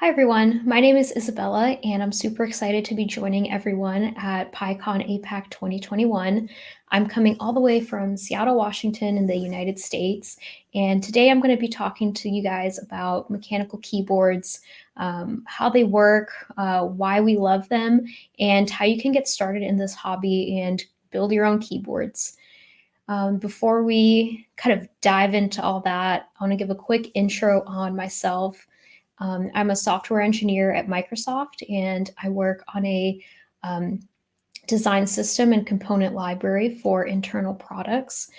Hi everyone, my name is Isabella and I'm super excited to be joining everyone at PyCon APAC 2021. I'm coming all the way from Seattle, Washington in the United States and today I'm going to be talking to you guys about mechanical keyboards, um, how they work, uh, why we love them, and how you can get started in this hobby and build your own keyboards. Um, before we kind of dive into all that, I want to give a quick intro on myself. Um, I'm a software engineer at Microsoft and I work on a um, design system and component library for internal products.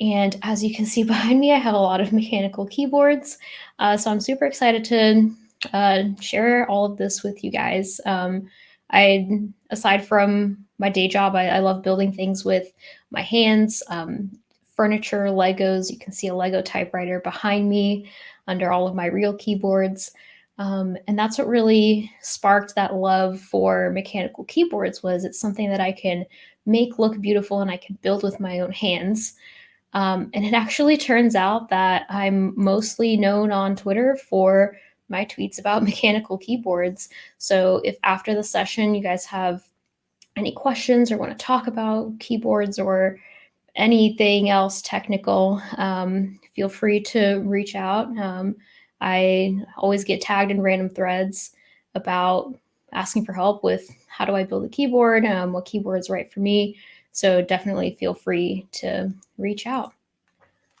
And as you can see behind me, I have a lot of mechanical keyboards. Uh, so I'm super excited to uh, share all of this with you guys. Um, I, aside from my day job, I, I, love building things with my hands, um, furniture, Legos. You can see a Lego typewriter behind me under all of my real keyboards. Um, and that's what really sparked that love for mechanical keyboards was it's something that I can make look beautiful and I can build with my own hands. Um, and it actually turns out that I'm mostly known on Twitter for my tweets about mechanical keyboards. So if after the session you guys have any questions or want to talk about keyboards or anything else technical, um, feel free to reach out. Um, I always get tagged in random threads about asking for help with how do I build a keyboard, um, what keyboard is right for me. So definitely feel free to reach out.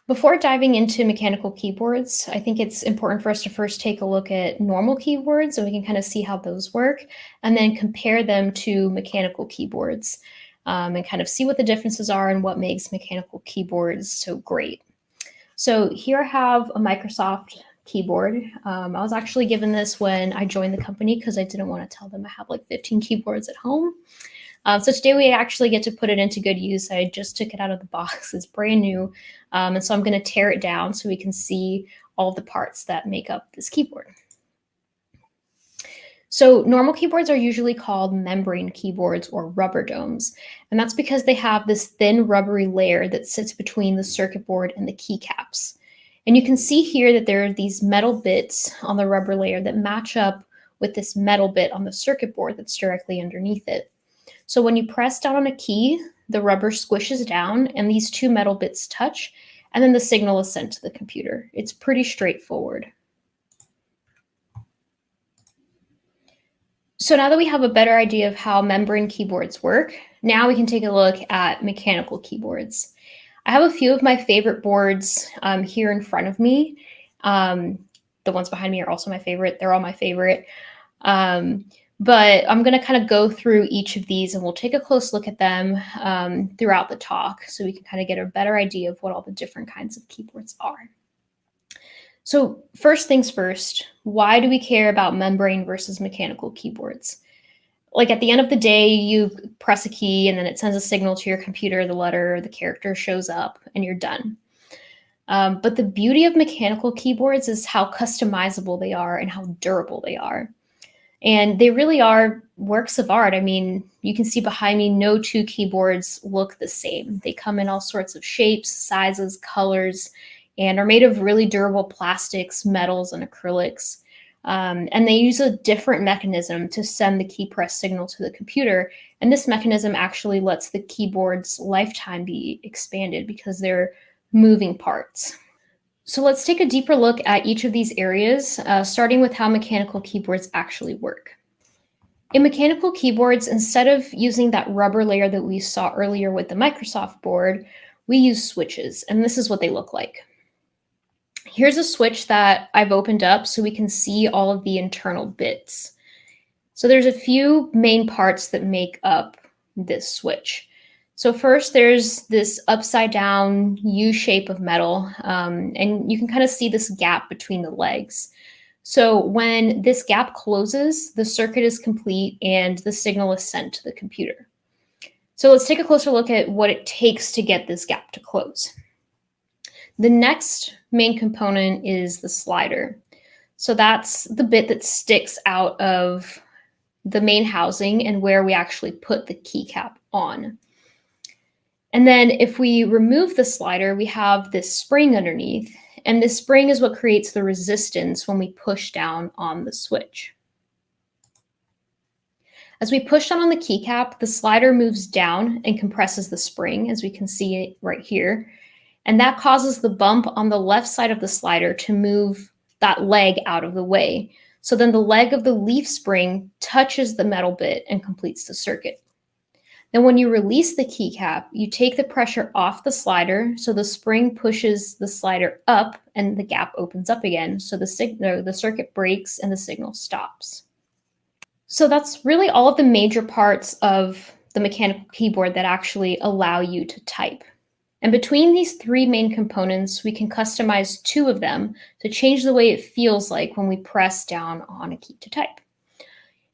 Before diving into mechanical keyboards, I think it's important for us to first take a look at normal keyboards so we can kind of see how those work and then compare them to mechanical keyboards um, and kind of see what the differences are and what makes mechanical keyboards so great. So here I have a Microsoft keyboard. Um, I was actually given this when I joined the company because I didn't want to tell them I have like 15 keyboards at home. Um, so today we actually get to put it into good use. I just took it out of the box. It's brand new. Um, and so I'm going to tear it down so we can see all the parts that make up this keyboard. So normal keyboards are usually called membrane keyboards or rubber domes. And that's because they have this thin rubbery layer that sits between the circuit board and the keycaps. And you can see here that there are these metal bits on the rubber layer that match up with this metal bit on the circuit board that's directly underneath it. So when you press down on a key, the rubber squishes down and these two metal bits touch, and then the signal is sent to the computer. It's pretty straightforward. So now that we have a better idea of how membrane keyboards work, now we can take a look at mechanical keyboards. I have a few of my favorite boards um, here in front of me. Um, the ones behind me are also my favorite. They're all my favorite. Um, but I'm going to kind of go through each of these and we'll take a close look at them um, throughout the talk so we can kind of get a better idea of what all the different kinds of keyboards are. So first things first, why do we care about membrane versus mechanical keyboards? like at the end of the day, you press a key and then it sends a signal to your computer, the letter, the character shows up, and you're done. Um, but the beauty of mechanical keyboards is how customizable they are and how durable they are. And they really are works of art. I mean, you can see behind me, no two keyboards look the same. They come in all sorts of shapes, sizes, colors, and are made of really durable plastics, metals, and acrylics. Um, and they use a different mechanism to send the key press signal to the computer. And this mechanism actually lets the keyboard's lifetime be expanded because they're moving parts. So let's take a deeper look at each of these areas, uh, starting with how mechanical keyboards actually work. In mechanical keyboards, instead of using that rubber layer that we saw earlier with the Microsoft board, we use switches, and this is what they look like. Here's a switch that I've opened up so we can see all of the internal bits. So there's a few main parts that make up this switch. So first there's this upside down U shape of metal um, and you can kind of see this gap between the legs. So when this gap closes, the circuit is complete and the signal is sent to the computer. So let's take a closer look at what it takes to get this gap to close. The next main component is the slider. So that's the bit that sticks out of the main housing and where we actually put the keycap on. And then if we remove the slider, we have this spring underneath. and this spring is what creates the resistance when we push down on the switch. As we push down on the keycap, the slider moves down and compresses the spring, as we can see it right here. And that causes the bump on the left side of the slider to move that leg out of the way. So then the leg of the leaf spring touches the metal bit and completes the circuit. Then when you release the keycap, you take the pressure off the slider, so the spring pushes the slider up and the gap opens up again, so the, signal, the circuit breaks and the signal stops. So that's really all of the major parts of the mechanical keyboard that actually allow you to type. And between these three main components, we can customize two of them to change the way it feels like when we press down on a key to type.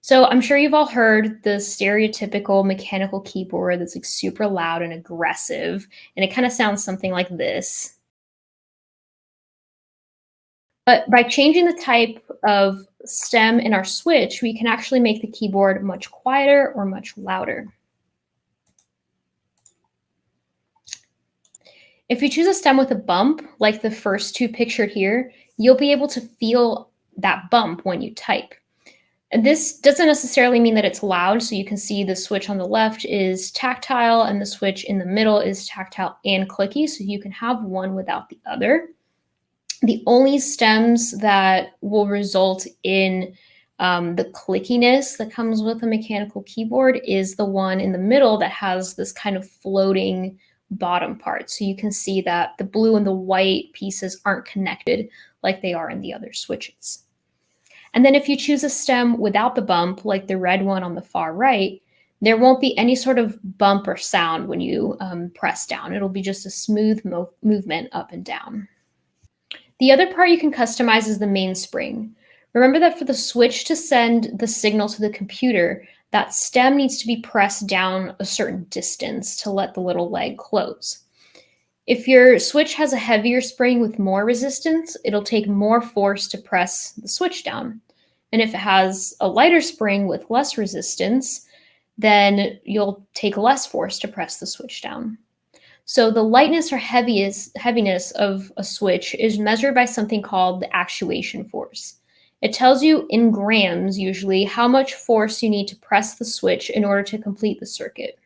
So I'm sure you've all heard the stereotypical mechanical keyboard that's like super loud and aggressive, and it kind of sounds something like this. But by changing the type of stem in our switch, we can actually make the keyboard much quieter or much louder. If you choose a stem with a bump, like the first two pictured here, you'll be able to feel that bump when you type. And this doesn't necessarily mean that it's loud. So you can see the switch on the left is tactile and the switch in the middle is tactile and clicky. So you can have one without the other. The only stems that will result in um, the clickiness that comes with a mechanical keyboard is the one in the middle that has this kind of floating bottom part. So you can see that the blue and the white pieces aren't connected like they are in the other switches. And then if you choose a stem without the bump, like the red one on the far right, there won't be any sort of bump or sound when you um, press down. It'll be just a smooth mo movement up and down. The other part you can customize is the mainspring. Remember that for the switch to send the signal to the computer, that stem needs to be pressed down a certain distance to let the little leg close. If your switch has a heavier spring with more resistance, it'll take more force to press the switch down. And if it has a lighter spring with less resistance, then you'll take less force to press the switch down. So the lightness or heaviness of a switch is measured by something called the actuation force. It tells you in grams, usually, how much force you need to press the switch in order to complete the circuit.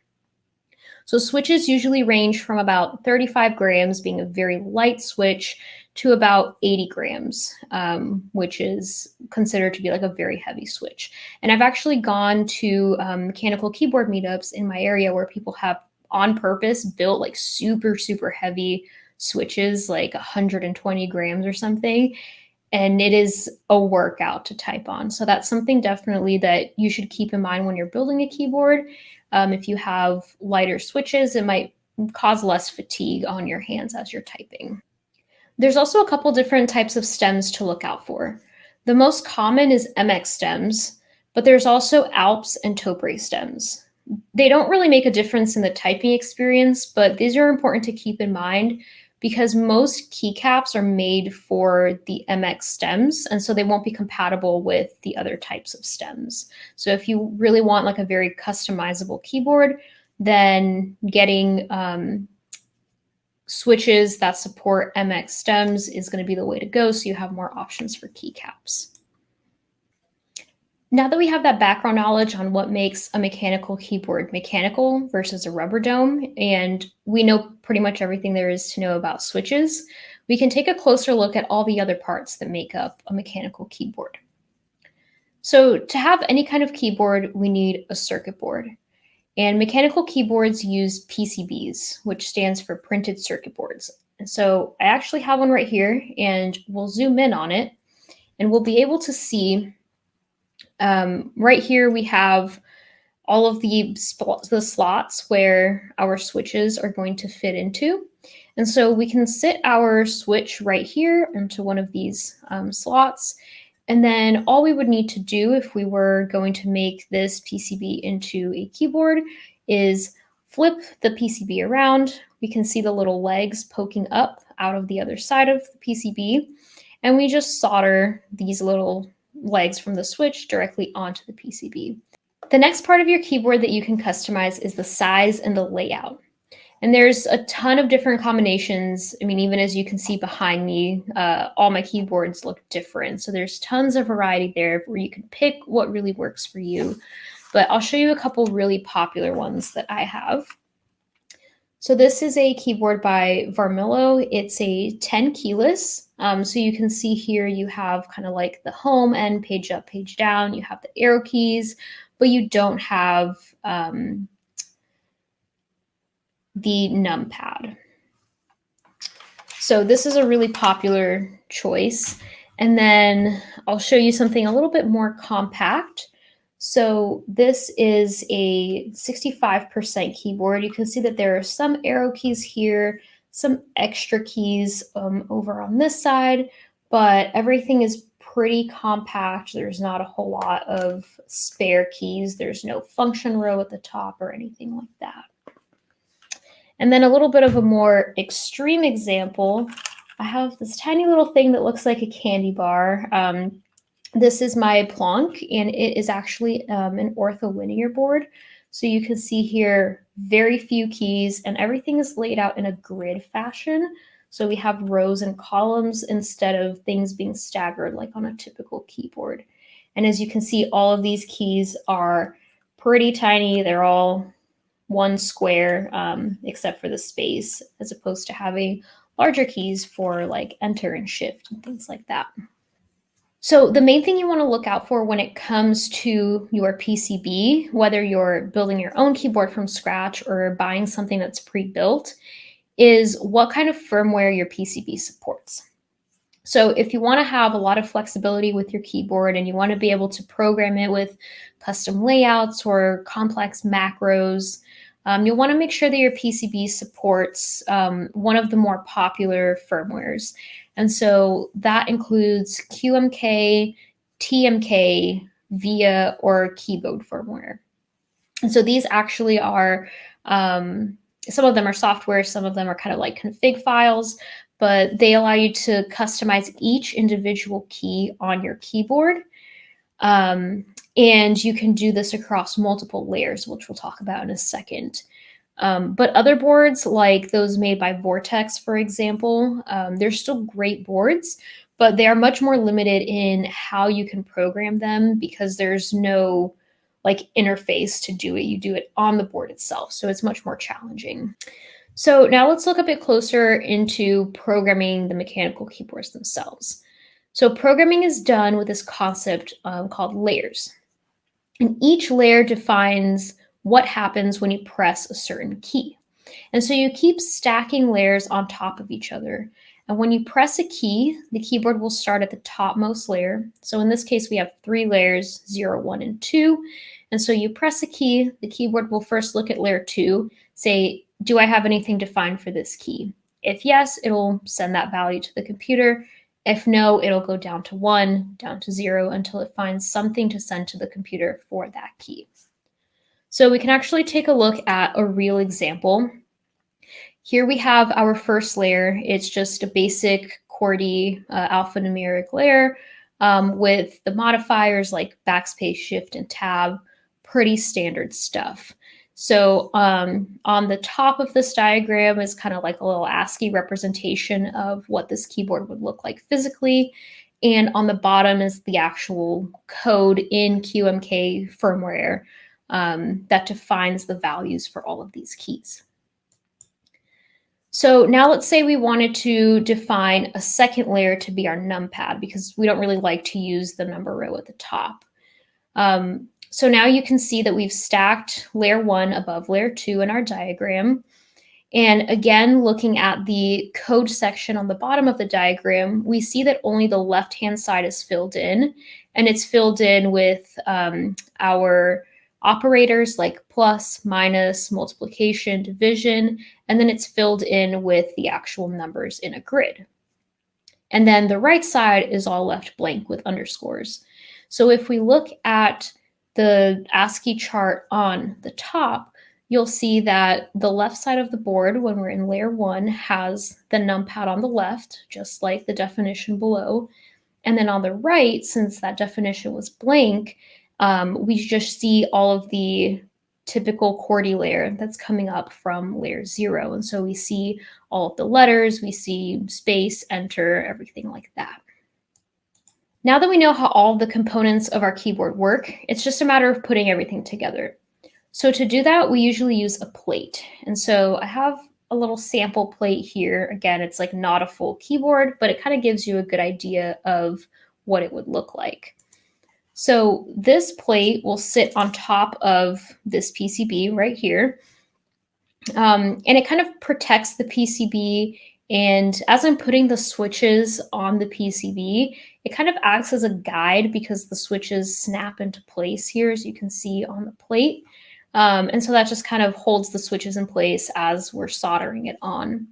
So switches usually range from about 35 grams, being a very light switch, to about 80 grams, um, which is considered to be like a very heavy switch. And I've actually gone to um, mechanical keyboard meetups in my area where people have on purpose built like super, super heavy switches, like 120 grams or something. And it is a workout to type on. So that's something definitely that you should keep in mind when you're building a keyboard. Um, if you have lighter switches, it might cause less fatigue on your hands as you're typing. There's also a couple different types of stems to look out for. The most common is MX stems, but there's also Alps and Topre stems. They don't really make a difference in the typing experience, but these are important to keep in mind because most keycaps are made for the MX stems, and so they won't be compatible with the other types of stems. So if you really want like a very customizable keyboard, then getting um, switches that support MX stems is going to be the way to go, so you have more options for keycaps. Now that we have that background knowledge on what makes a mechanical keyboard mechanical versus a rubber dome, and we know pretty much everything there is to know about switches, we can take a closer look at all the other parts that make up a mechanical keyboard. So to have any kind of keyboard, we need a circuit board. And mechanical keyboards use PCBs, which stands for printed circuit boards. And so I actually have one right here, and we'll zoom in on it, and we'll be able to see um, right here, we have all of the, the slots where our switches are going to fit into. And so we can sit our switch right here into one of these um, slots. And then all we would need to do if we were going to make this PCB into a keyboard is flip the PCB around. We can see the little legs poking up out of the other side of the PCB. And we just solder these little legs from the switch directly onto the PCB. The next part of your keyboard that you can customize is the size and the layout. And there's a ton of different combinations. I mean, even as you can see behind me, uh, all my keyboards look different. So there's tons of variety there where you can pick what really works for you. But I'll show you a couple really popular ones that I have. So this is a keyboard by Varmilo. It's a 10 keyless. Um, so you can see here you have kind of like the home and page up, page down. You have the arrow keys, but you don't have um, the numpad. So this is a really popular choice. And then I'll show you something a little bit more compact. So this is a 65% keyboard. You can see that there are some arrow keys here, some extra keys um, over on this side, but everything is pretty compact. There's not a whole lot of spare keys. There's no function row at the top or anything like that. And then a little bit of a more extreme example, I have this tiny little thing that looks like a candy bar. Um, this is my Planck, and it is actually um, an ortholinear board. So you can see here very few keys, and everything is laid out in a grid fashion. So we have rows and columns instead of things being staggered like on a typical keyboard. And as you can see, all of these keys are pretty tiny. They're all one square um, except for the space as opposed to having larger keys for like enter and shift and things like that. So the main thing you want to look out for when it comes to your PCB, whether you're building your own keyboard from scratch or buying something that's pre-built, is what kind of firmware your PCB supports. So if you want to have a lot of flexibility with your keyboard and you want to be able to program it with custom layouts or complex macros, um, you'll want to make sure that your PCB supports um, one of the more popular firmwares. And so that includes QMK, TMK, VIA, or keyboard firmware. And so these actually are, um, some of them are software, some of them are kind of like config files, but they allow you to customize each individual key on your keyboard. Um, and you can do this across multiple layers, which we'll talk about in a second. Um, but other boards, like those made by Vortex, for example, um, they're still great boards, but they are much more limited in how you can program them because there's no like interface to do it. You do it on the board itself. So it's much more challenging. So now let's look a bit closer into programming the mechanical keyboards themselves. So programming is done with this concept um, called layers. And each layer defines what happens when you press a certain key. And so you keep stacking layers on top of each other. And when you press a key, the keyboard will start at the topmost layer. So in this case, we have three layers, zero, one, and two. And so you press a key, the keyboard will first look at layer two, say, do I have anything defined for this key? If yes, it'll send that value to the computer. If no, it'll go down to one, down to zero until it finds something to send to the computer for that key. So we can actually take a look at a real example. Here we have our first layer. It's just a basic QWERTY uh, alphanumeric layer um, with the modifiers like backspace, shift, and tab, pretty standard stuff. So um, on the top of this diagram is kind of like a little ASCII representation of what this keyboard would look like physically. And on the bottom is the actual code in QMK firmware um, that defines the values for all of these keys. So now let's say we wanted to define a second layer to be our numpad because we don't really like to use the number row at the top. Um, so now you can see that we've stacked layer one above layer two in our diagram. And again, looking at the code section on the bottom of the diagram, we see that only the left-hand side is filled in, and it's filled in with um, our operators like plus, minus, multiplication, division, and then it's filled in with the actual numbers in a grid. And then the right side is all left blank with underscores. So if we look at the ASCII chart on the top, you'll see that the left side of the board, when we're in layer one, has the numpad on the left, just like the definition below. And then on the right, since that definition was blank, um, we just see all of the typical QWERTY layer that's coming up from layer zero. And so we see all of the letters, we see space, enter, everything like that. Now that we know how all the components of our keyboard work, it's just a matter of putting everything together. So to do that, we usually use a plate. And so I have a little sample plate here. Again, it's like not a full keyboard, but it kind of gives you a good idea of what it would look like. So this plate will sit on top of this PCB right here. Um, and it kind of protects the PCB. And as I'm putting the switches on the PCB, it kind of acts as a guide because the switches snap into place here, as you can see on the plate. Um, and so that just kind of holds the switches in place as we're soldering it on.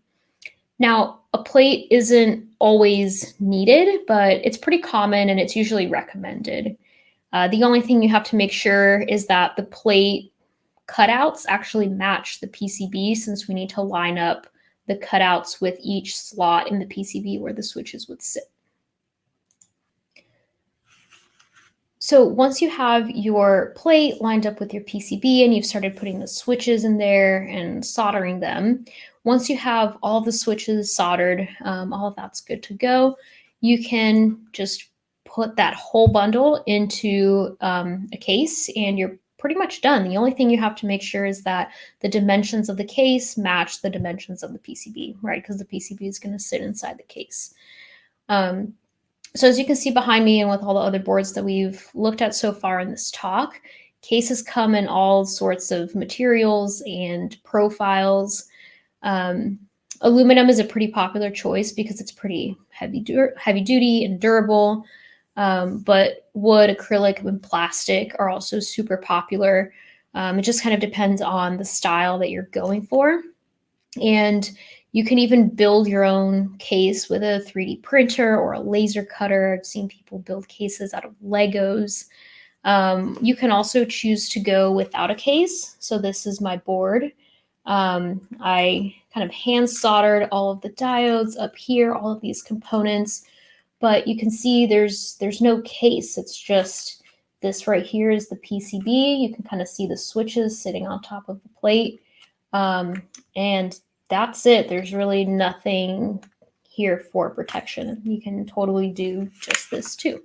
Now, a plate isn't always needed, but it's pretty common and it's usually recommended. Uh, the only thing you have to make sure is that the plate cutouts actually match the PCB since we need to line up the cutouts with each slot in the PCB where the switches would sit. So once you have your plate lined up with your PCB and you've started putting the switches in there and soldering them, once you have all the switches soldered, um, all of that's good to go, you can just put that whole bundle into um, a case and you're pretty much done. The only thing you have to make sure is that the dimensions of the case match the dimensions of the PCB, right? Because the PCB is going to sit inside the case. Um, so as you can see behind me and with all the other boards that we've looked at so far in this talk, cases come in all sorts of materials and profiles. Um, aluminum is a pretty popular choice because it's pretty heavy, heavy duty and durable. Um, but wood, acrylic, and plastic are also super popular. Um, it just kind of depends on the style that you're going for. And you can even build your own case with a 3D printer or a laser cutter. I've seen people build cases out of Legos. Um, you can also choose to go without a case. So this is my board. Um, I kind of hand soldered all of the diodes up here, all of these components but you can see there's there's no case. It's just this right here is the PCB. You can kind of see the switches sitting on top of the plate. Um, and that's it. There's really nothing here for protection. You can totally do just this too.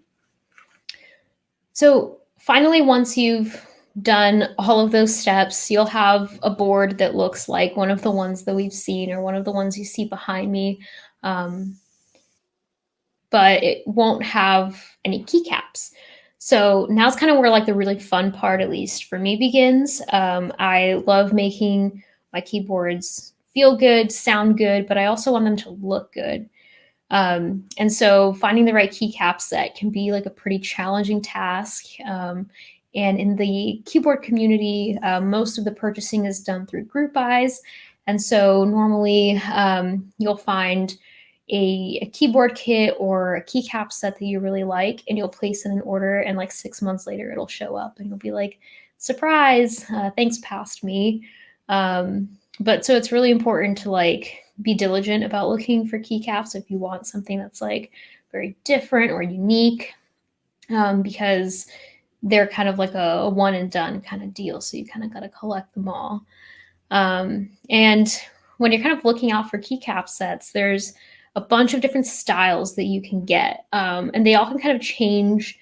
So finally, once you've done all of those steps, you'll have a board that looks like one of the ones that we've seen or one of the ones you see behind me. Um, but it won't have any keycaps. So now's kind of where like the really fun part, at least for me, begins. Um, I love making my keyboards feel good, sound good, but I also want them to look good. Um, and so finding the right keycap set can be like a pretty challenging task. Um, and in the keyboard community, uh, most of the purchasing is done through group buys. And so normally um, you'll find a, a, keyboard kit or a keycap set that you really like and you'll place in an order and like six months later it'll show up and you'll be like surprise uh, thanks past me. Um, but so it's really important to like be diligent about looking for keycaps if you want something that's like very different or unique um, because they're kind of like a, a, one and done kind of deal so you kind of got to collect them all. Um, and when you're kind of looking out for keycap sets there's a bunch of different styles that you can get. Um, and they all can kind of change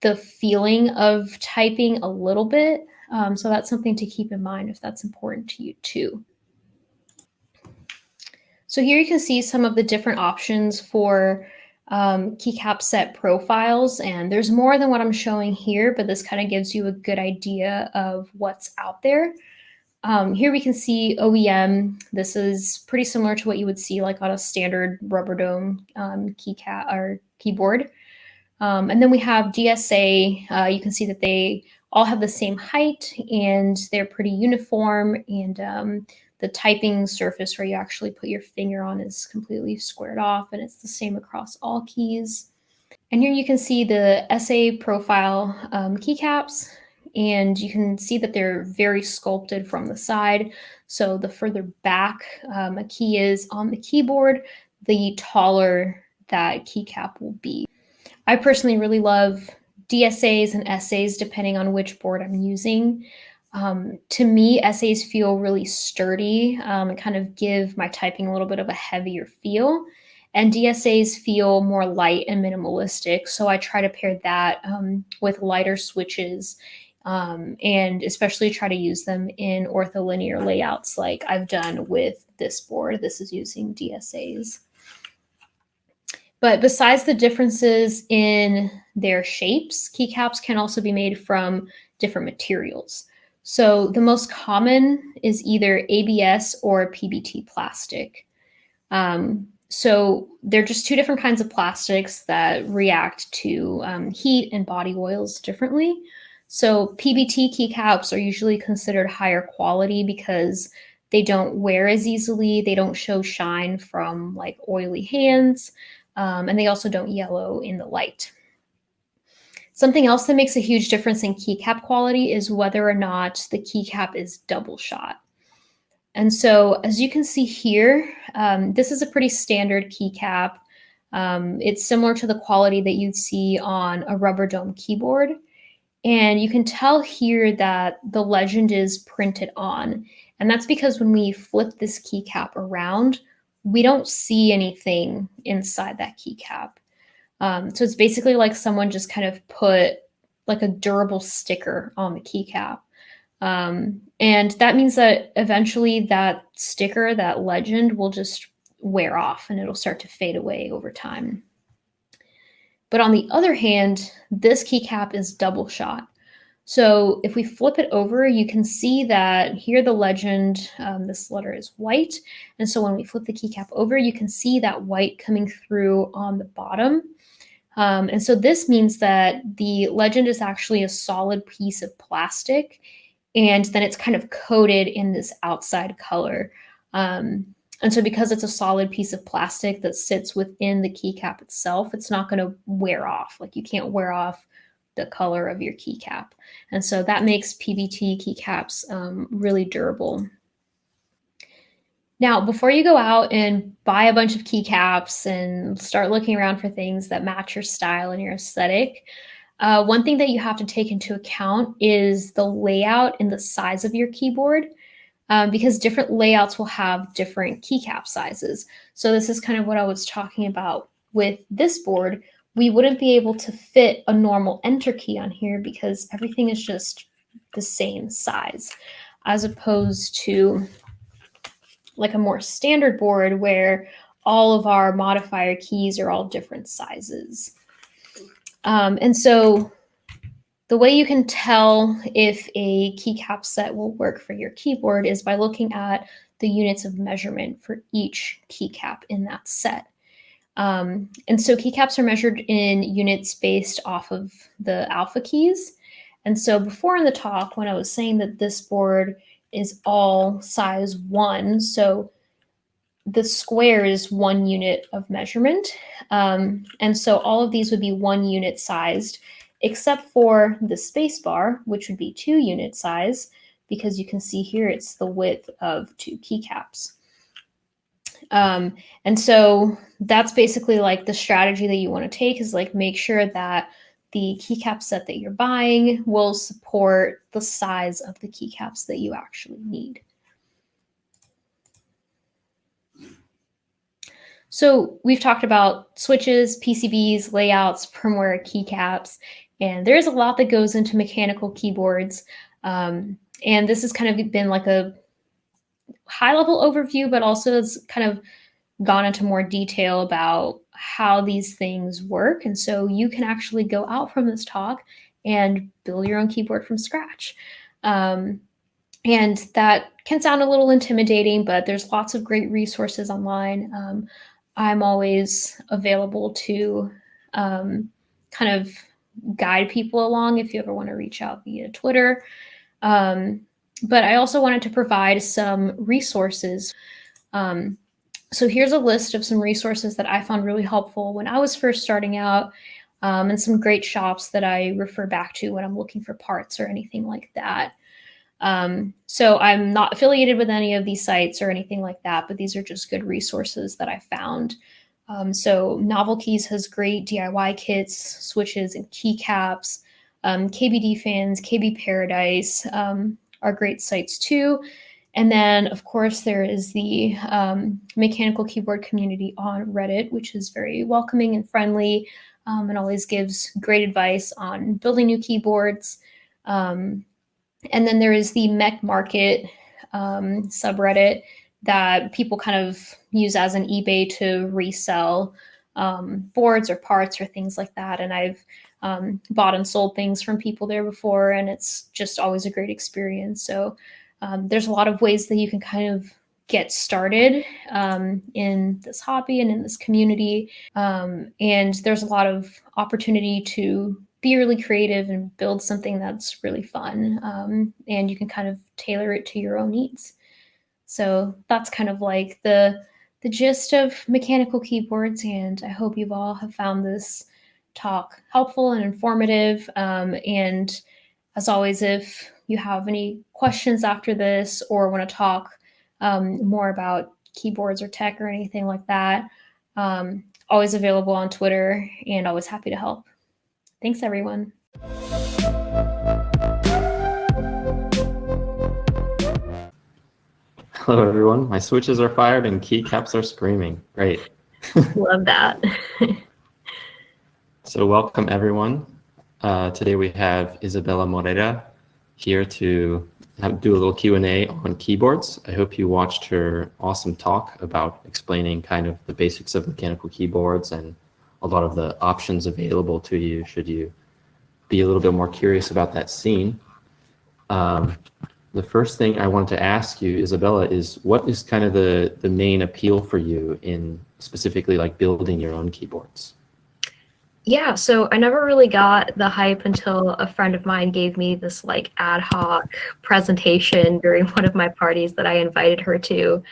the feeling of typing a little bit. Um, so that's something to keep in mind if that's important to you too. So here you can see some of the different options for um, keycap set profiles. And there's more than what I'm showing here, but this kind of gives you a good idea of what's out there. Um, here we can see OEM. This is pretty similar to what you would see like on a standard rubber dome um, keycat or keyboard. Um, and then we have DSA. Uh, you can see that they all have the same height and they're pretty uniform. And um, the typing surface where you actually put your finger on is completely squared off and it's the same across all keys. And here you can see the SA profile um, keycaps and you can see that they're very sculpted from the side. So the further back um, a key is on the keyboard, the taller that keycap will be. I personally really love DSAs and SAs depending on which board I'm using. Um, to me, SAs feel really sturdy um, and kind of give my typing a little bit of a heavier feel. And DSAs feel more light and minimalistic. So I try to pair that um, with lighter switches um, and especially try to use them in ortholinear layouts like I've done with this board. This is using DSAs. But besides the differences in their shapes, keycaps can also be made from different materials. So the most common is either ABS or PBT plastic. Um, so they're just two different kinds of plastics that react to um, heat and body oils differently. So PBT keycaps are usually considered higher quality because they don't wear as easily, they don't show shine from like oily hands, um, and they also don't yellow in the light. Something else that makes a huge difference in keycap quality is whether or not the keycap is double shot. And so as you can see here, um, this is a pretty standard keycap. Um, it's similar to the quality that you'd see on a rubber dome keyboard. And you can tell here that the legend is printed on. And that's because when we flip this keycap around, we don't see anything inside that keycap. Um, so it's basically like someone just kind of put like a durable sticker on the keycap. Um, and that means that eventually that sticker, that legend will just wear off and it'll start to fade away over time. But on the other hand, this keycap is double shot. So if we flip it over, you can see that here the legend, um, this letter is white. And so when we flip the keycap over, you can see that white coming through on the bottom. Um, and so this means that the legend is actually a solid piece of plastic and then it's kind of coated in this outside color. Um, and so because it's a solid piece of plastic that sits within the keycap itself, it's not going to wear off. Like you can't wear off the color of your keycap. And so that makes PBT keycaps um, really durable. Now, before you go out and buy a bunch of keycaps and start looking around for things that match your style and your aesthetic, uh, one thing that you have to take into account is the layout and the size of your keyboard um, because different layouts will have different keycap sizes. So this is kind of what I was talking about with this board. We wouldn't be able to fit a normal enter key on here because everything is just the same size as opposed to like a more standard board where all of our modifier keys are all different sizes. Um, and so the way you can tell if a keycap set will work for your keyboard is by looking at the units of measurement for each keycap in that set. Um, and so keycaps are measured in units based off of the alpha keys. And so before in the talk, when I was saying that this board is all size one, so the square is one unit of measurement. Um, and so all of these would be one unit sized except for the spacebar, which would be two unit size, because you can see here it's the width of two keycaps. Um, and so that's basically like the strategy that you want to take is like make sure that the keycap set that you're buying will support the size of the keycaps that you actually need. So we've talked about switches, PCBs, layouts, firmware, keycaps, and there's a lot that goes into mechanical keyboards. Um, and this has kind of been like a high level overview, but also it's kind of gone into more detail about how these things work. And so you can actually go out from this talk and build your own keyboard from scratch. Um, and that can sound a little intimidating, but there's lots of great resources online. Um, I'm always available to um, kind of guide people along if you ever want to reach out via Twitter. Um, but I also wanted to provide some resources. Um, so here's a list of some resources that I found really helpful when I was first starting out um, and some great shops that I refer back to when I'm looking for parts or anything like that. Um, so I'm not affiliated with any of these sites or anything like that, but these are just good resources that I found. Um, so Novel Keys has great DIY kits, switches, and keycaps. Um, KBD fans, KB Paradise, um, are great sites too. And then, of course, there is the um, mechanical keyboard community on Reddit, which is very welcoming and friendly um, and always gives great advice on building new keyboards. Um, and then there is the Mech Market subreddit that people kind of use as an eBay to resell um, boards or parts or things like that. And I've um, bought and sold things from people there before, and it's just always a great experience. So um, there's a lot of ways that you can kind of get started um, in this hobby and in this community. Um, and there's a lot of opportunity to be really creative and build something that's really fun. Um, and you can kind of tailor it to your own needs. So that's kind of like the the gist of mechanical keyboards. And I hope you've all have found this talk helpful and informative. Um, and as always, if you have any questions after this or want to talk um, more about keyboards or tech or anything like that, um, always available on Twitter and always happy to help. Thanks, everyone. Hello, everyone. My switches are fired and keycaps are screaming. Great. Love that. so welcome, everyone. Uh, today we have Isabella Moreira here to have, do a little Q&A on keyboards. I hope you watched her awesome talk about explaining kind of the basics of mechanical keyboards and a lot of the options available to you should you be a little bit more curious about that scene. Um, the first thing I wanted to ask you, Isabella, is what is kind of the, the main appeal for you in specifically like building your own keyboards? Yeah, so I never really got the hype until a friend of mine gave me this like ad hoc presentation during one of my parties that I invited her to.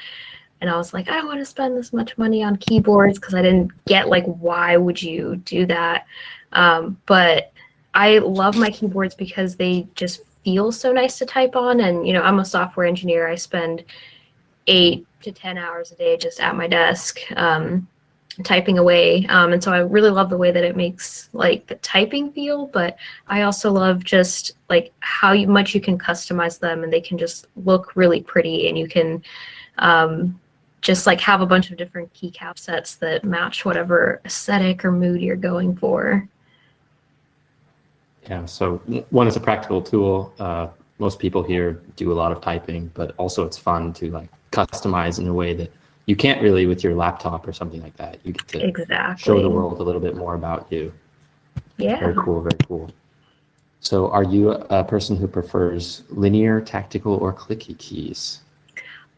And I was like, I don't want to spend this much money on keyboards because I didn't get like, why would you do that? Um, but I love my keyboards because they just feel so nice to type on. And, you know, I'm a software engineer. I spend eight to 10 hours a day just at my desk. Um, typing away. Um, and so I really love the way that it makes like the typing feel, but I also love just like how you, much you can customize them and they can just look really pretty and you can um, just like have a bunch of different keycap sets that match whatever aesthetic or mood you're going for. Yeah, so one is a practical tool. Uh, most people here do a lot of typing, but also it's fun to like customize in a way that you can't really with your laptop or something like that. You get to exactly. show the world a little bit more about you. Yeah. Very cool, very cool. So are you a person who prefers linear, tactical, or clicky keys?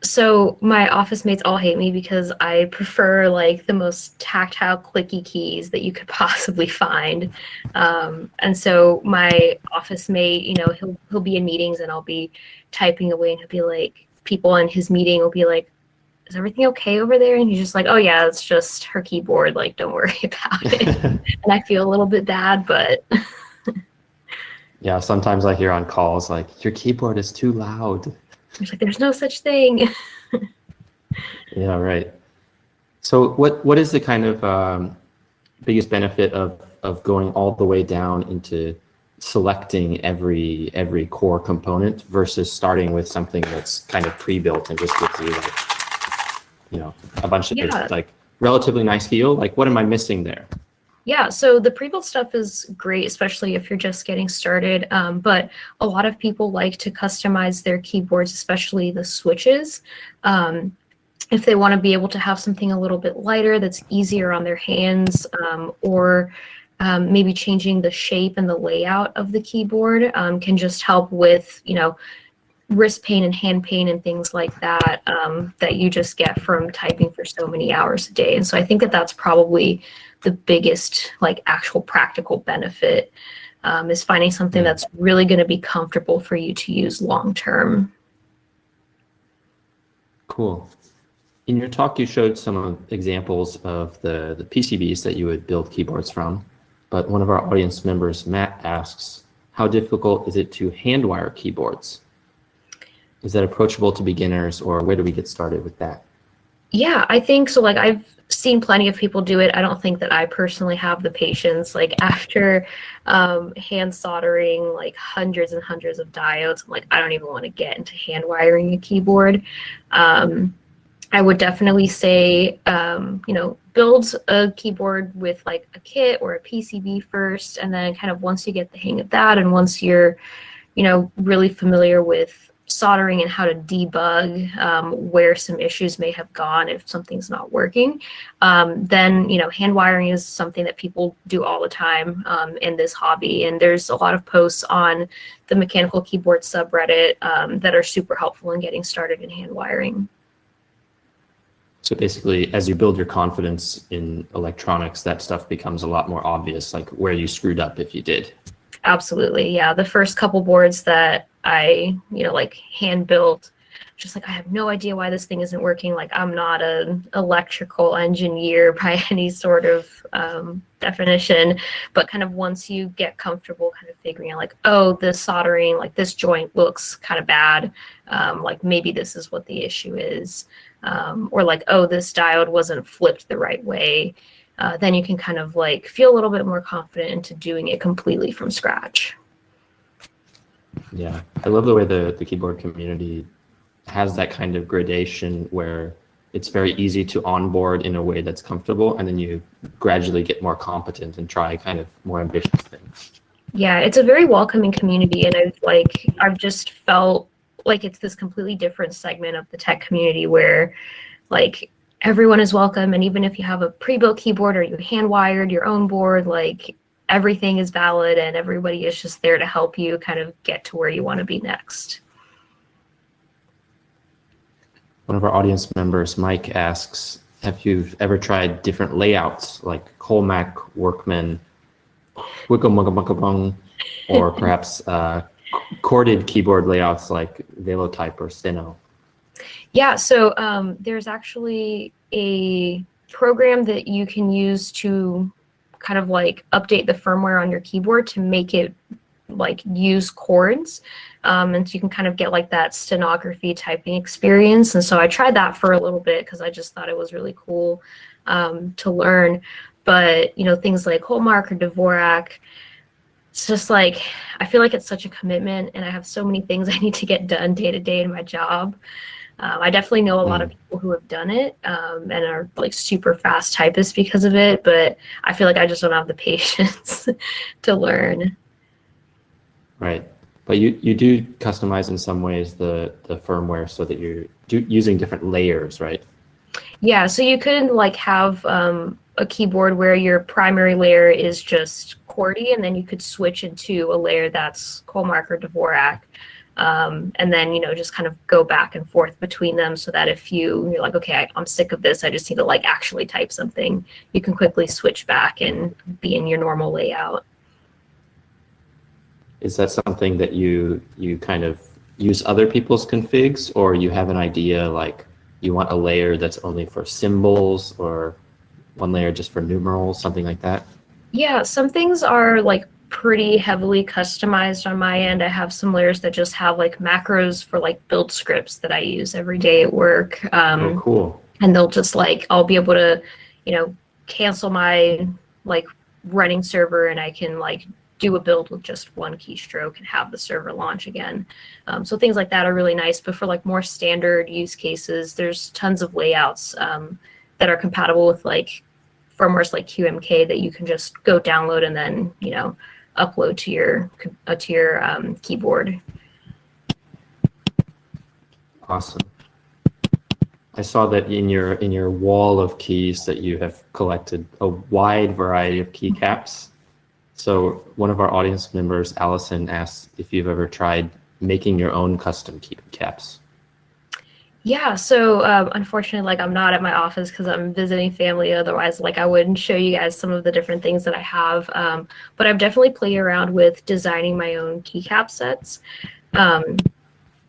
So my office mates all hate me because I prefer like the most tactile clicky keys that you could possibly find. Um, and so my office mate, you know, he'll he'll be in meetings and I'll be typing away and he'll be like, people in his meeting will be like, is everything okay over there? And he's just like, oh yeah, it's just her keyboard. Like, don't worry about it. and I feel a little bit bad, but. yeah, sometimes I hear on calls like, your keyboard is too loud. There's like, there's no such thing. yeah, right. So what what is the kind of um, biggest benefit of of going all the way down into selecting every every core component versus starting with something that's kind of pre-built and just gives you like you know, a bunch of yeah. like relatively nice feel. Like, what am I missing there? Yeah, so the pre-built stuff is great, especially if you're just getting started. Um, but a lot of people like to customize their keyboards, especially the switches. Um, if they want to be able to have something a little bit lighter that's easier on their hands, um, or um, maybe changing the shape and the layout of the keyboard um, can just help with, you know, wrist pain and hand pain and things like that um, that you just get from typing for so many hours a day. And so I think that that's probably the biggest like actual practical benefit um, is finding something that's really going to be comfortable for you to use long term. Cool. In your talk, you showed some examples of the, the PCBs that you would build keyboards from. But one of our audience members, Matt, asks, how difficult is it to hand wire keyboards? is that approachable to beginners or where do we get started with that? Yeah, I think so. Like I've seen plenty of people do it. I don't think that I personally have the patience. Like after um, hand soldering like hundreds and hundreds of diodes, I'm like I don't even want to get into hand wiring a keyboard. Um, I would definitely say, um, you know, build a keyboard with like a kit or a PCB first, and then kind of once you get the hang of that, and once you're, you know, really familiar with soldering and how to debug um, where some issues may have gone if something's not working, um, then you know hand wiring is something that people do all the time um, in this hobby. And there's a lot of posts on the mechanical keyboard subreddit um, that are super helpful in getting started in hand wiring. So basically, as you build your confidence in electronics, that stuff becomes a lot more obvious, like where you screwed up if you did. Absolutely, yeah. The first couple boards that I, you know, like hand built, just like I have no idea why this thing isn't working. Like I'm not an electrical engineer by any sort of um, definition, but kind of once you get comfortable, kind of figuring out like, oh, this soldering, like this joint looks kind of bad. Um, like maybe this is what the issue is um, or like, oh, this diode wasn't flipped the right way, uh, then you can kind of like feel a little bit more confident into doing it completely from scratch. Yeah, I love the way the, the keyboard community has that kind of gradation where it's very easy to onboard in a way that's comfortable and then you gradually get more competent and try kind of more ambitious things. Yeah, it's a very welcoming community and I've like I've just felt like it's this completely different segment of the tech community where like everyone is welcome and even if you have a pre-built keyboard or you hand wired your own board like everything is valid and everybody is just there to help you kind of get to where you want to be next one of our audience members mike asks have you ever tried different layouts like Colemak workman wickamugabung or perhaps uh, corded keyboard layouts like Velotype or Steno? Yeah, so um, there's actually a program that you can use to kind of like update the firmware on your keyboard to make it like use chords. Um, and so you can kind of get like that stenography typing experience. And so I tried that for a little bit because I just thought it was really cool um, to learn. But, you know, things like Colemak or Dvorak, it's just like I feel like it's such a commitment, and I have so many things I need to get done day to day in my job. Um, I definitely know a lot of mm. people who have done it um, and are like super fast typists because of it, but I feel like I just don't have the patience to learn. Right, but you you do customize in some ways the the firmware so that you're do, using different layers, right? Yeah, so you could like have um, a keyboard where your primary layer is just QWERTY, and then you could switch into a layer that's Colemak or Dvorak. Um, and then, you know, just kind of go back and forth between them so that if you, you're like, okay, I, I'm sick of this, I just need to like actually type something, you can quickly switch back and be in your normal layout. Is that something that you, you kind of use other people's configs or you have an idea like you want a layer that's only for symbols or one layer just for numerals, something like that? Yeah, some things are like pretty heavily customized on my end. I have some layers that just have like macros for like build scripts that I use every day at work. Um, oh, cool. And they'll just like, I'll be able to, you know, cancel my like running server and I can like do a build with just one keystroke and have the server launch again. Um, so things like that are really nice. But for like more standard use cases, there's tons of layouts um, that are compatible with like firmwares like QMK that you can just go download and then you know upload to your uh, to your um, keyboard. Awesome. I saw that in your in your wall of keys that you have collected a wide variety of keycaps. So one of our audience members, Allison, asked if you've ever tried making your own custom keycaps. Yeah, so um, unfortunately, like I'm not at my office because I'm visiting family. Otherwise, like I wouldn't show you guys some of the different things that I have. Um, but I've definitely played around with designing my own keycap sets. Um,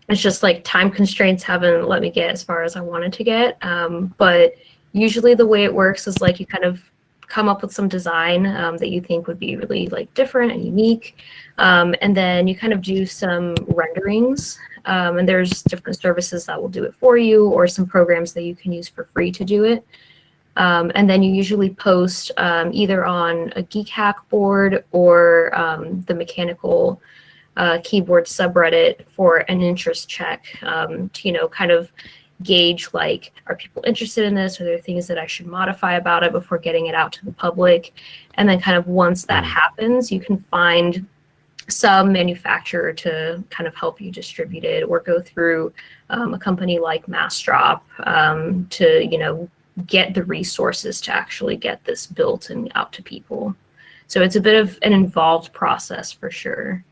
it's just like time constraints haven't let me get as far as I wanted to get. Um, but usually the way it works is like you kind of come up with some design um, that you think would be really like different and unique. Um, and then you kind of do some renderings Um, and there's different services that will do it for you or some programs that you can use for free to do it. Um, and then you usually post um, either on a Geekhack board or um, the mechanical uh, keyboard subreddit for an interest check um, to, you know, kind of gauge like, are people interested in this? Are there things that I should modify about it before getting it out to the public? And then kind of once that happens, you can find some manufacturer to kind of help you distribute it or go through um, a company like Massdrop um, to, you know, get the resources to actually get this built and out to people. So it's a bit of an involved process for sure.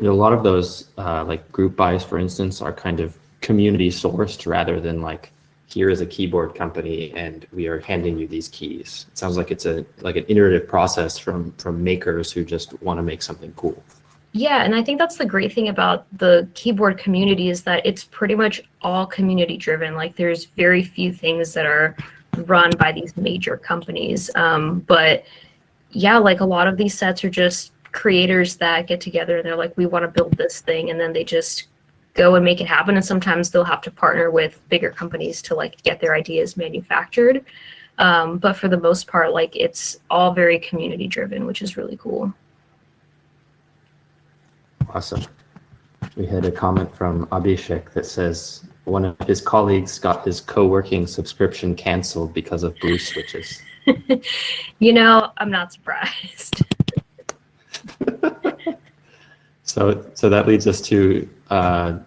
A lot of those uh, like group buys, for instance, are kind of community sourced rather than like here is a keyboard company and we are handing you these keys. It sounds like it's a like an iterative process from from makers who just want to make something cool. Yeah, and I think that's the great thing about the keyboard community is that it's pretty much all community driven. Like there's very few things that are run by these major companies. Um, but yeah, like a lot of these sets are just creators that get together and they're like, we want to build this thing, and then they just go and make it happen. And sometimes they'll have to partner with bigger companies to like get their ideas manufactured. Um, but for the most part, like it's all very community driven, which is really cool. Awesome. We had a comment from Abhishek that says one of his colleagues got his co-working subscription canceled because of blue switches. you know, I'm not surprised. so, so that leads us to uh,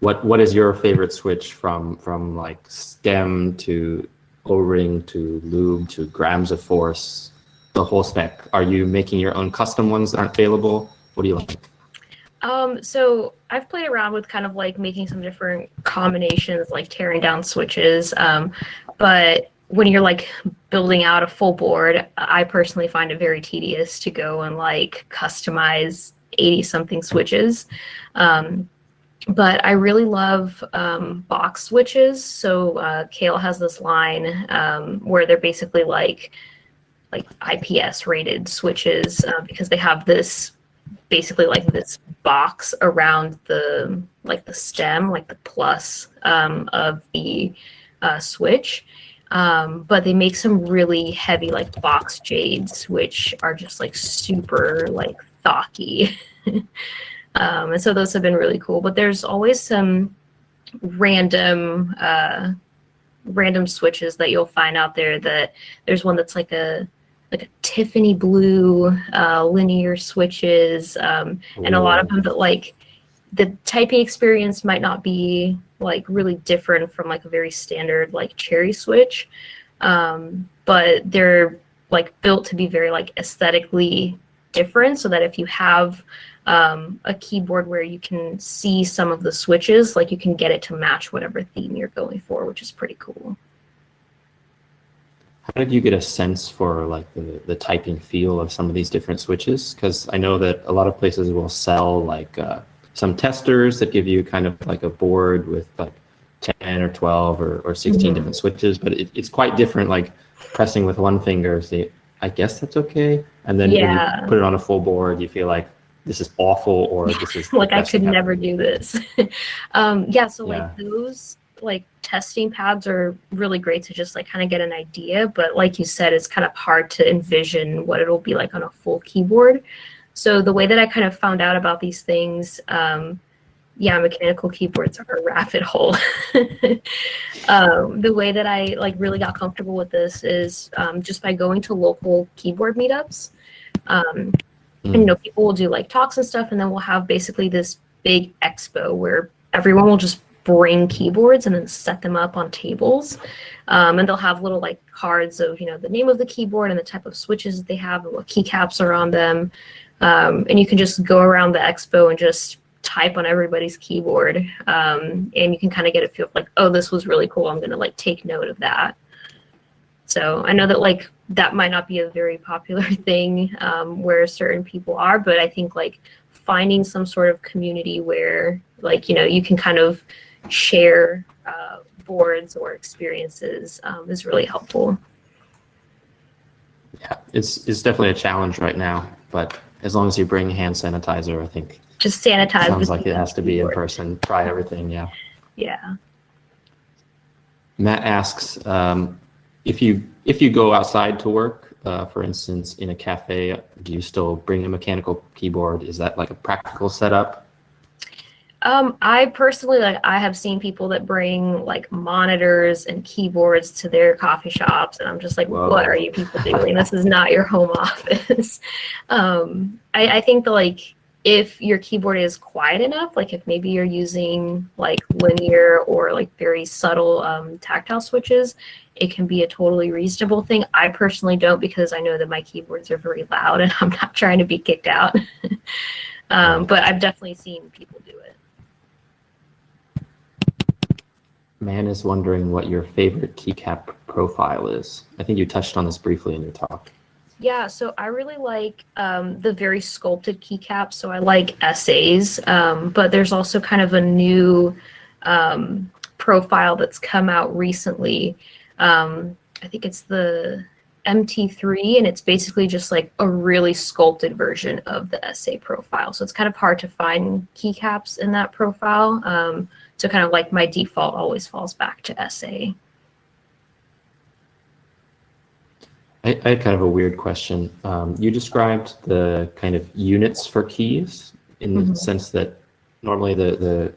what what is your favorite switch from from like stem to O-ring to lube to grams of force, the whole spec? Are you making your own custom ones that aren't available? What do you like? Um, so I've played around with kind of like making some different combinations, like tearing down switches. Um, but when you're like building out a full board, I personally find it very tedious to go and like customize 80 something switches. Um, but I really love um, box switches. So uh, Kailh has this line um, where they're basically like like IPS rated switches uh, because they have this basically like this box around the like the stem, like the plus um, of the uh, switch. Um, but they make some really heavy like box jades, which are just like super like thocky. um, and so those have been really cool. But there's always some random uh, random switches that you'll find out there. That there's one that's like a like a Tiffany blue uh, linear switches, um, and a lot of them that like the typing experience might not be like really different from like a very standard like cherry switch, um, but they're like built to be very like aesthetically different so that if you have um, a keyboard where you can see some of the switches, like you can get it to match whatever theme you're going for, which is pretty cool. How did you get a sense for like the, the typing feel of some of these different switches? Because I know that a lot of places will sell like uh, some testers that give you kind of like a board with like 10 or 12 or, or 16 mm-hmm. different switches, but it, it's quite different like pressing with one finger. I guess that's okay. And then yeah. when you put it on a full board, you feel like this is awful or this is like I could never do this. um, yeah, so yeah. like those like testing pads are really great to just like kind of get an idea but like you said it's kind of hard to envision what it'll be like on a full keyboard so the way that i kind of found out about these things um, yeah mechanical keyboards are a rabbit hole um, the way that i like really got comfortable with this is um, just by going to local keyboard meetups um, and you know people will do like talks and stuff and then we'll have basically this big expo where everyone will just bring keyboards and then set them up on tables. Um, and they'll have little like cards of, you know, the name of the keyboard and the type of switches that they have and what keycaps are on them. Um, and you can just go around the expo and just type on everybody's keyboard. Um, and you can kind of get a feel like, oh, this was really cool. I'm going to like take note of that. So I know that like that might not be a very popular thing um, where certain people are, but I think like finding some sort of community where like, you know, you can kind of share uh, boards or experiences um, is really helpful. Yeah, it's it's definitely a challenge right now, but as long as you bring hand sanitizer, I think. Just sanitize. Sounds like it has to be in person. Try everything, yeah. Yeah. Matt asks um, if you if you go outside to work, uh, for instance, in a cafe, do you still bring a mechanical keyboard? Is that like a practical setup? Um, I personally like I have seen people that bring like monitors and keyboards to their coffee shops, and I'm just like, Whoa. what are you people doing? this is not your home office. um, I, I think that like if your keyboard is quiet enough, like if maybe you're using like linear or like very subtle um, tactile switches, it can be a totally reasonable thing. I personally don't because I know that my keyboards are very loud and I'm not trying to be kicked out. um, but I've definitely seen people do it. Man is wondering what your favorite keycap profile is. I think you touched on this briefly in your talk. Yeah, so I really like um, the very sculpted keycaps. So I like SAs, um, but there's also kind of a new um, profile that's come out recently. Um, I think it's the MT3, and it's basically just like a really sculpted version of the SA profile. So it's kind of hard to find keycaps in that profile. Um, so kind of like my default always falls back to SA. I, I had kind of a weird question. Um, you described the kind of units for keys in the Mhm. sense that normally the, the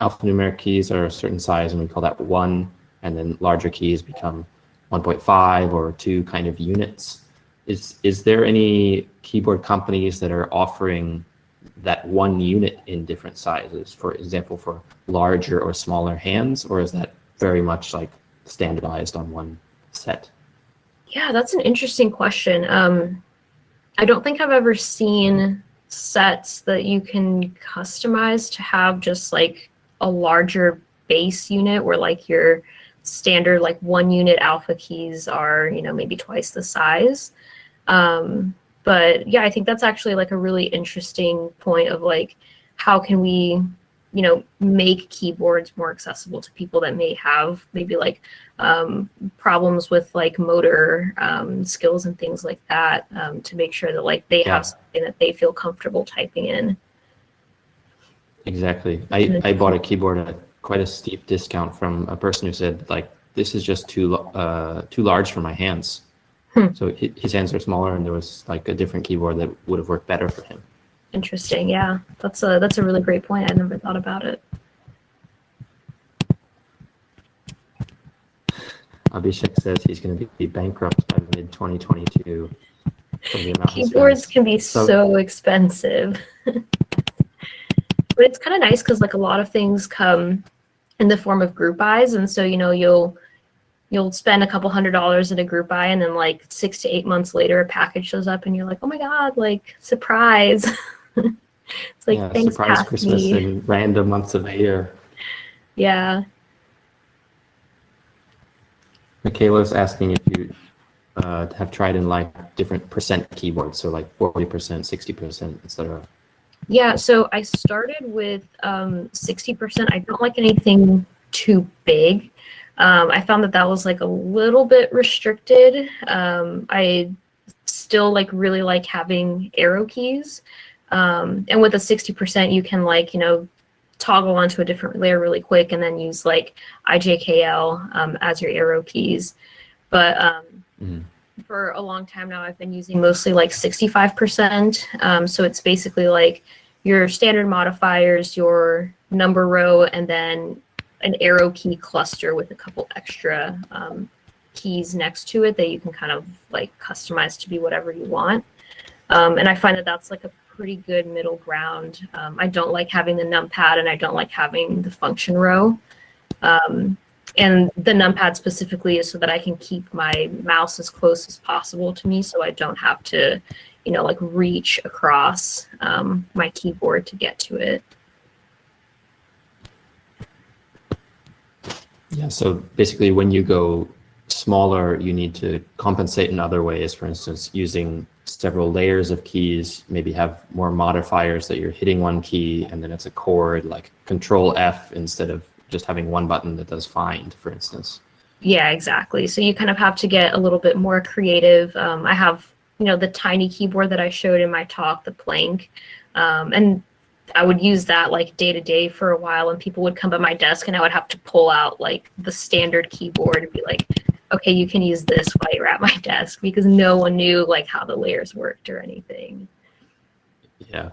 alphanumeric keys are a certain size and we call that one, and then larger keys become 1.5 or two kind of units. Is, is there any keyboard companies that are offering that one unit in different sizes, for example, for larger or smaller hands, or is that very much like standardized on one set? Yeah, that's an interesting question. Um, I don't think I've ever seen sets that you can customize to have just like a larger base unit where like your standard like one unit alpha keys are, you know, maybe twice the size. Um, but yeah, I think that's actually like a really interesting point of like how can we, you know, make keyboards more accessible to people that may have maybe like um, problems with like motor um, skills and things like that um, to make sure that like they Yeah. have something that they feel comfortable typing in. Exactly. I, I bought a keyboard at quite a steep discount from a person who said like this is just too uh, too large for my hands. Hmm. So his hands are smaller, and there was like a different keyboard that would have worked better for him. Interesting. Yeah, that's a that's a really great point. I never thought about it. Uh, Abhishek says he's going to be bankrupt by mid 2022. from the amount he Keyboards can be So- so, expensive. but it's kind of nice because like a lot of things come in the form of group buys, and so you know you'll you'll spend a couple hundred dollars in a group buy, and then like six to eight months later, a package shows up, and you're like, oh my god, like surprise! it's like yeah, thanks, surprise Christmas in random months of the year. Yeah. Michaela's asking if you uh, have tried in like different percent keyboards, so like 40%, 60%, etc. Yeah, so I started with um, 60%. I don't like anything too big. Um, I found that that was like a little bit restricted. Um, I still like really like having arrow keys. Um, and with a 60%, you can like, you know, toggle onto a different layer really quick and then use like IJKL um, as your arrow keys. But um, Mhm. for a long time now, I've been using mostly like 65%. Um, so it's basically like your standard modifiers, your number row, and then an arrow key cluster with a couple extra um, keys next to it that you can kind of like customize to be whatever you want. Um, and I find that that's like a pretty good middle ground. Um, I don't like having the numpad and I don't like having the function row. Um, and the numpad specifically is so that I can keep my mouse as close as possible to me so I don't have to, you know, like reach across um, my keyboard to get to it. Yeah, so basically when you go smaller, you need to compensate in other ways. For instance, using several layers of keys, maybe have more modifiers that you're hitting one key and then it's a chord like control F instead of just having one button that does find, for instance. Yeah, exactly. So you kind of have to get a little bit more creative. Um, I have you know, the tiny keyboard that I showed in my talk, the Planck, Um, and I would use that like day to day for a while, and people would come by my desk, and I would have to pull out like the standard keyboard and be like, "Okay, you can use this while you're at my desk," because no one knew like how the layers worked or anything. Yeah.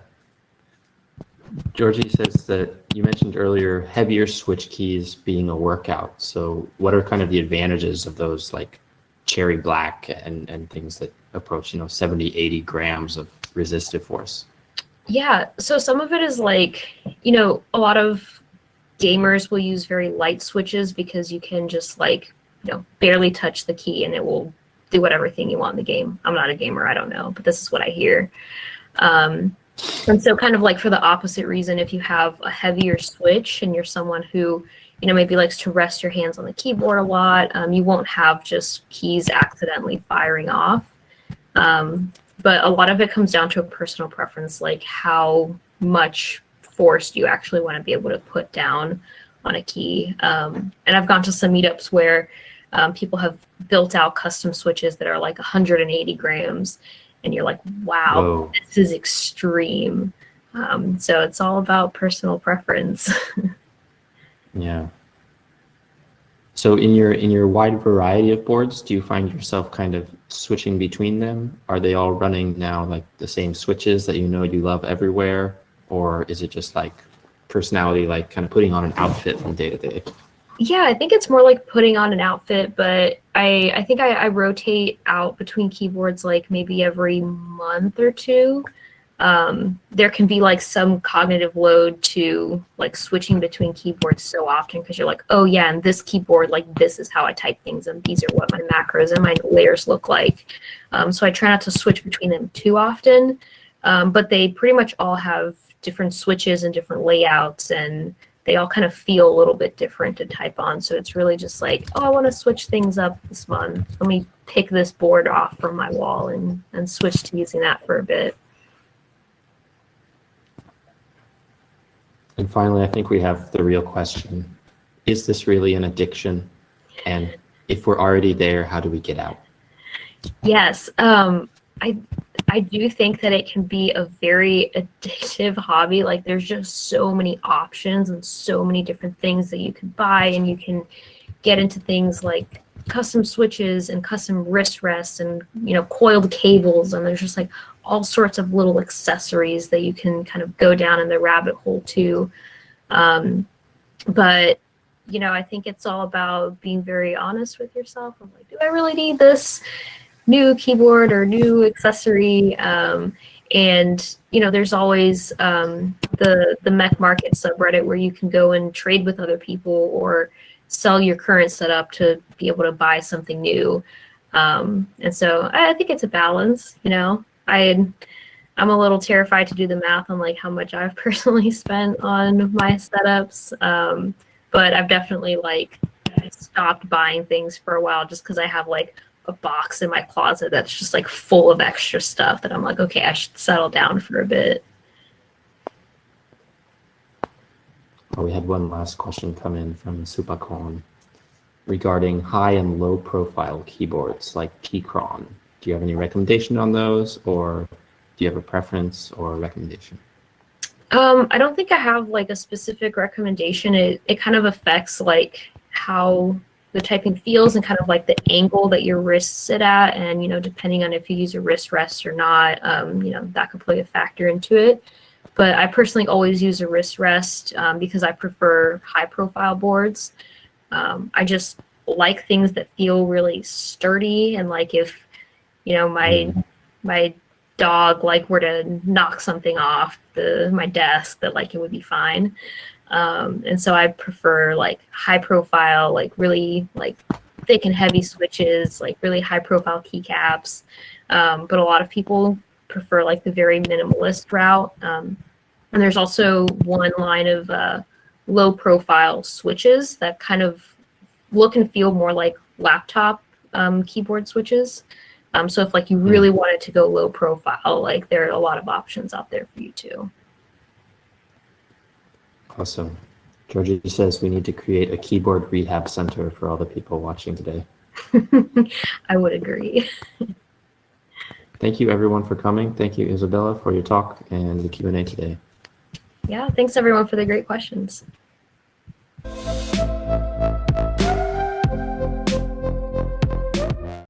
Georgie says that you mentioned earlier heavier switch keys being a workout. So, what are kind of the advantages of those like cherry black and and things that approach you know 70 80 grams of resistive force yeah so some of it is like you know a lot of gamers will use very light switches because you can just like you know barely touch the key and it will do whatever thing you want in the game i'm not a gamer i don't know but this is what i hear um, and so kind of like for the opposite reason if you have a heavier switch and you're someone who you know, maybe likes to rest your hands on the keyboard a lot. Um, you won't have just keys accidentally firing off. Um, but a lot of it comes down to a personal preference, like how much force you actually want to be able to put down on a key. Um, and I've gone to some meetups where um, people have built out custom switches that are like 180 grams, and you're like, wow, Whoa. this is extreme. Um, so it's all about personal preference. Yeah. So in your in your wide variety of boards, do you find yourself kind of switching between them? Are they all running now like the same switches that you know you love everywhere, or is it just like personality, like kind of putting on an outfit from day to day? Yeah, I think it's more like putting on an outfit, but I I think I, I rotate out between keyboards like maybe every month or two um, there can be like some cognitive load to like switching between keyboards so often because you're like, oh yeah, and this keyboard, like this is how I type things, and these are what my macros and my layers look like. Um, so I try not to switch between them too often, um, but they pretty much all have different switches and different layouts, and they all kind of feel a little bit different to type on. So it's really just like, oh, I want to switch things up this month. Let me pick this board off from my wall and and switch to using that for a bit. And finally, I think we have the real question. Is this really an addiction? And if we're already there, how do we get out? Yes. Um, I I do think that it can be a very addictive hobby. Like there's just so many options and so many different things that you can buy and you can get into things like custom switches and custom wrist rests and you know coiled cables and there's just like all sorts of little accessories that you can kind of go down in the rabbit hole to um, but you know i think it's all about being very honest with yourself i'm like do i really need this new keyboard or new accessory um, and you know there's always um, the the mech market subreddit where you can go and trade with other people or sell your current setup to be able to buy something new. Um, and so I, think it's a balance, you know, I, I'm a little terrified to do the math on like how much I've personally spent on my setups. Um, but I've definitely like stopped buying things for a while just because I have like a box in my closet that's just like full of extra stuff that I'm like, okay, I should settle down for a bit. Oh, we had one last question come in from Supakon regarding high and low profile keyboards like Keychron. Do you have any recommendation on those or do you have a preference or a recommendation? Um, I don't think I have like a specific recommendation. It, it kind of affects like how the typing feels and kind of like the angle that your wrists sit at. And, you know, depending on if you use a wrist rest or not, um, you know, that could play a factor into it but I personally always use a wrist rest um, because I prefer high profile boards. Um, I just like things that feel really sturdy and like if you know my mm. my dog like were to knock something off the my desk that like it would be fine. Um, and so I prefer like high profile, like really like thick and heavy switches, like really high profile keycaps. Um, but a lot of people prefer like the very minimalist route. Um, and there's also one line of uh, low profile switches that kind of look and feel more like laptop um, keyboard switches. Um, so if like you really hmm. wanted to go low profile, like there are a lot of options out there for you too. Awesome. Georgie says we need to create a keyboard rehab center for all the people watching today. I would agree. Thank you everyone for coming. Thank you, Isabella, for your talk and the Q&A today. Yeah, thanks everyone for the great questions.